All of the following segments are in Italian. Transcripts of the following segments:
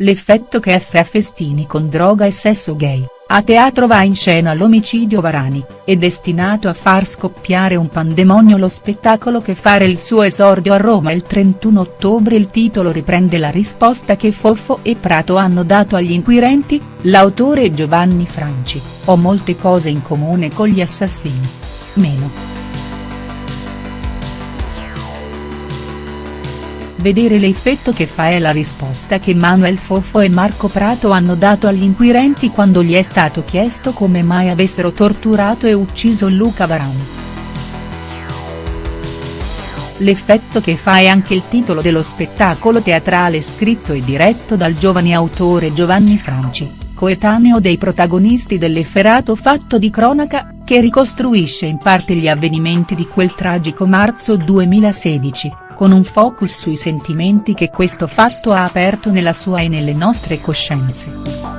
l'effetto che fa festini con droga e sesso gay, a teatro va in scena l'omicidio Varani, è destinato a far scoppiare un pandemonio lo spettacolo che fare il suo esordio a Roma il 31 ottobre il titolo riprende la risposta che Foffo e Prato hanno dato agli inquirenti, l'autore Giovanni Franci, ho molte cose in comune con gli assassini. Meno. Vedere l'effetto che fa è la risposta che Manuel Foffo e Marco Prato hanno dato agli inquirenti quando gli è stato chiesto come mai avessero torturato e ucciso Luca Varani. L'effetto che fa è anche il titolo dello spettacolo teatrale scritto e diretto dal giovane autore Giovanni Franci, coetaneo dei protagonisti dell'efferato fatto di cronaca, che ricostruisce in parte gli avvenimenti di quel tragico marzo 2016 con un focus sui sentimenti che questo fatto ha aperto nella sua e nelle nostre coscienze.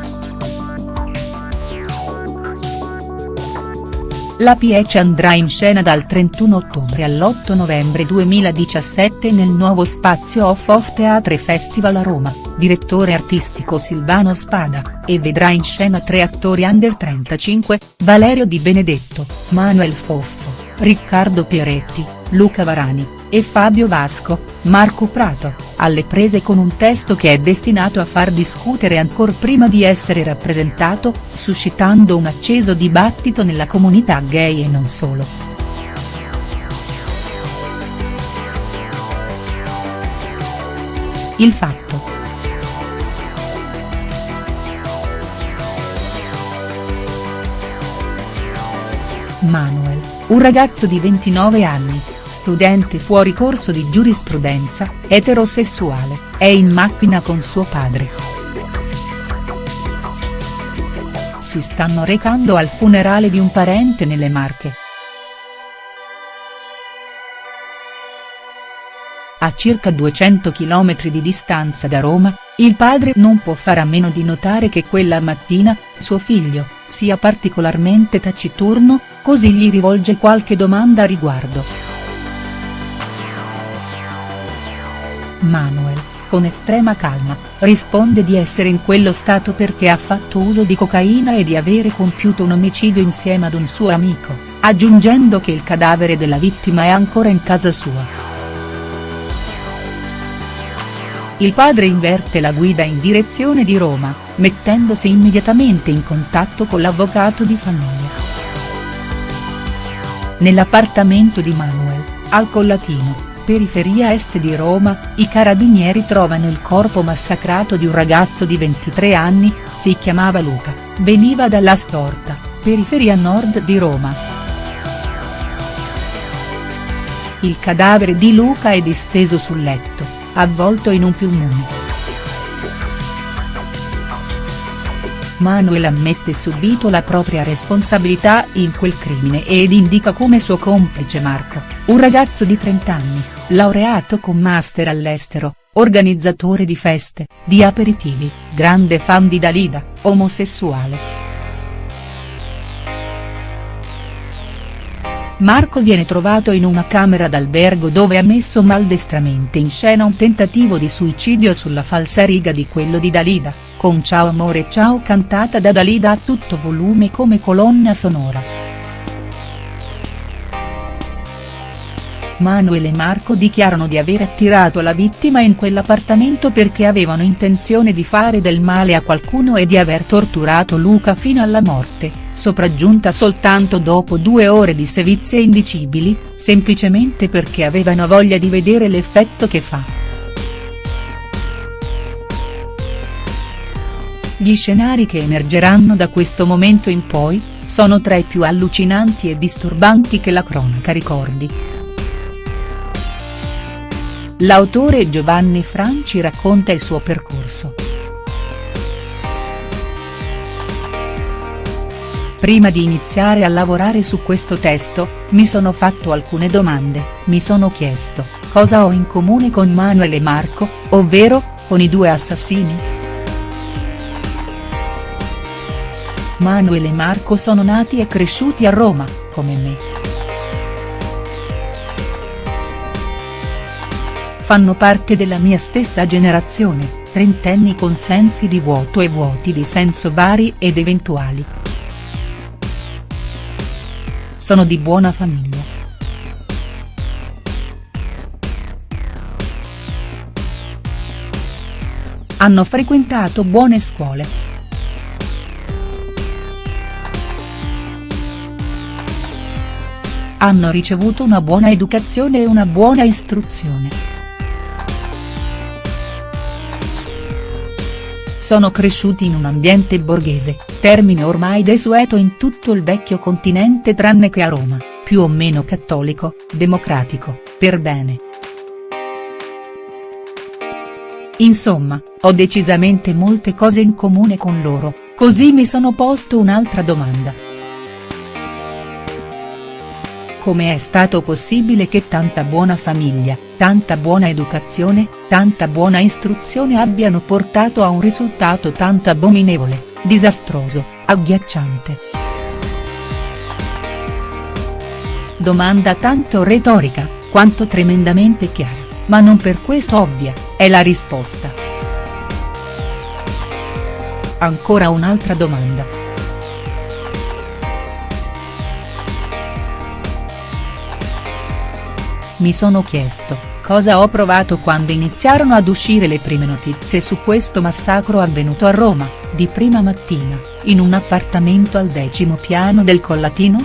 La piece andrà in scena dal 31 ottobre all'8 novembre 2017 nel nuovo spazio Off Off Theatre Festival a Roma, direttore artistico Silvano Spada, e vedrà in scena tre attori under 35, Valerio Di Benedetto, Manuel Foffo, Riccardo Pieretti, Luca Varani, e Fabio Vasco, Marco Prato, alle prese con un testo che è destinato a far discutere ancor prima di essere rappresentato, suscitando un acceso dibattito nella comunità gay e non solo. Il fatto. Manuel, un ragazzo di 29 anni, studente fuori corso di giurisprudenza, eterosessuale, è in macchina con suo padre. Si stanno recando al funerale di un parente nelle Marche. A circa 200 km di distanza da Roma, il padre non può fare a meno di notare che quella mattina, suo figlio, sia particolarmente taciturno, così gli rivolge qualche domanda a riguardo. Manuel, con estrema calma, risponde di essere in quello stato perché ha fatto uso di cocaina e di avere compiuto un omicidio insieme ad un suo amico, aggiungendo che il cadavere della vittima è ancora in casa sua. Il padre inverte la guida in direzione di Roma, mettendosi immediatamente in contatto con l'avvocato di famiglia. Nell'appartamento di Manuel, al Collatino, periferia est di Roma, i carabinieri trovano il corpo massacrato di un ragazzo di 23 anni, si chiamava Luca, veniva dalla Storta, periferia nord di Roma. Il cadavere di Luca è disteso sul letto, avvolto in un piumone. Manuel ammette subito la propria responsabilità in quel crimine ed indica come suo complice Marco, un ragazzo di 30 anni, laureato con master all'estero, organizzatore di feste, di aperitivi, grande fan di Dalida, omosessuale. Marco viene trovato in una camera d'albergo dove ha messo maldestramente in scena un tentativo di suicidio sulla falsariga di quello di Dalida, con Ciao amore ciao cantata da Dalida a tutto volume come colonna sonora. Manuel e Marco dichiarano di aver attirato la vittima in quell'appartamento perché avevano intenzione di fare del male a qualcuno e di aver torturato Luca fino alla morte, sopraggiunta soltanto dopo due ore di sevizie indicibili, semplicemente perché avevano voglia di vedere l'effetto che fa. Gli scenari che emergeranno da questo momento in poi, sono tra i più allucinanti e disturbanti che la cronaca ricordi. L'autore Giovanni Franci racconta il suo percorso. Prima di iniziare a lavorare su questo testo, mi sono fatto alcune domande, mi sono chiesto, cosa ho in comune con Manuel e Marco, ovvero, con i due assassini?. Manuel e Marco sono nati e cresciuti a Roma, come me. fanno parte della mia stessa generazione, trentenni con sensi di vuoto e vuoti di senso vari ed eventuali. Sono di buona famiglia. Hanno frequentato buone scuole. Hanno ricevuto una buona educazione e una buona istruzione. Sono cresciuti in un ambiente borghese, termine ormai desueto in tutto il vecchio continente tranne che a Roma, più o meno cattolico, democratico, per bene. Insomma, ho decisamente molte cose in comune con loro, così mi sono posto un'altra domanda. Come è stato possibile che tanta buona famiglia, tanta buona educazione, tanta buona istruzione abbiano portato a un risultato tanto abominevole, disastroso, agghiacciante?. Domanda tanto retorica, quanto tremendamente chiara, ma non per questo ovvia, è la risposta. Ancora un'altra domanda. Mi sono chiesto, cosa ho provato quando iniziarono ad uscire le prime notizie su questo massacro avvenuto a Roma, di prima mattina, in un appartamento al decimo piano del Collatino?.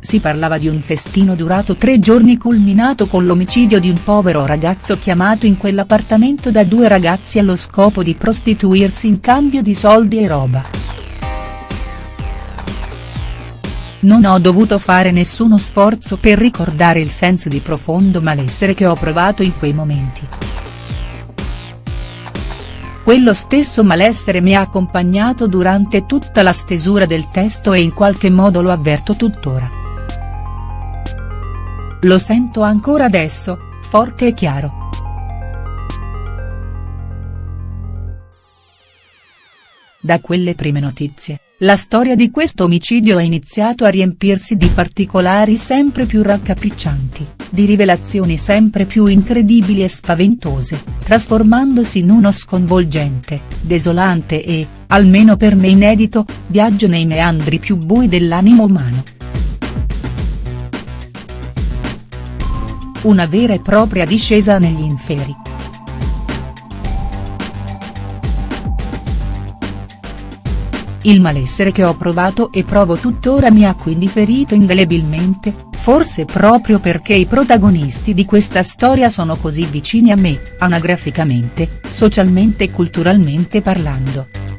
Si parlava di un festino durato tre giorni culminato con l'omicidio di un povero ragazzo chiamato in quell'appartamento da due ragazzi allo scopo di prostituirsi in cambio di soldi e roba. Non ho dovuto fare nessuno sforzo per ricordare il senso di profondo malessere che ho provato in quei momenti. Quello stesso malessere mi ha accompagnato durante tutta la stesura del testo e in qualche modo lo avverto tuttora. Lo sento ancora adesso, forte e chiaro. Da quelle prime notizie, la storia di questo omicidio ha iniziato a riempirsi di particolari sempre più raccapriccianti, di rivelazioni sempre più incredibili e spaventose, trasformandosi in uno sconvolgente, desolante e, almeno per me inedito, viaggio nei meandri più bui dell'animo umano. Una vera e propria discesa negli inferi. Il malessere che ho provato e provo tuttora mi ha quindi ferito indelebilmente, forse proprio perché i protagonisti di questa storia sono così vicini a me, anagraficamente, socialmente e culturalmente parlando.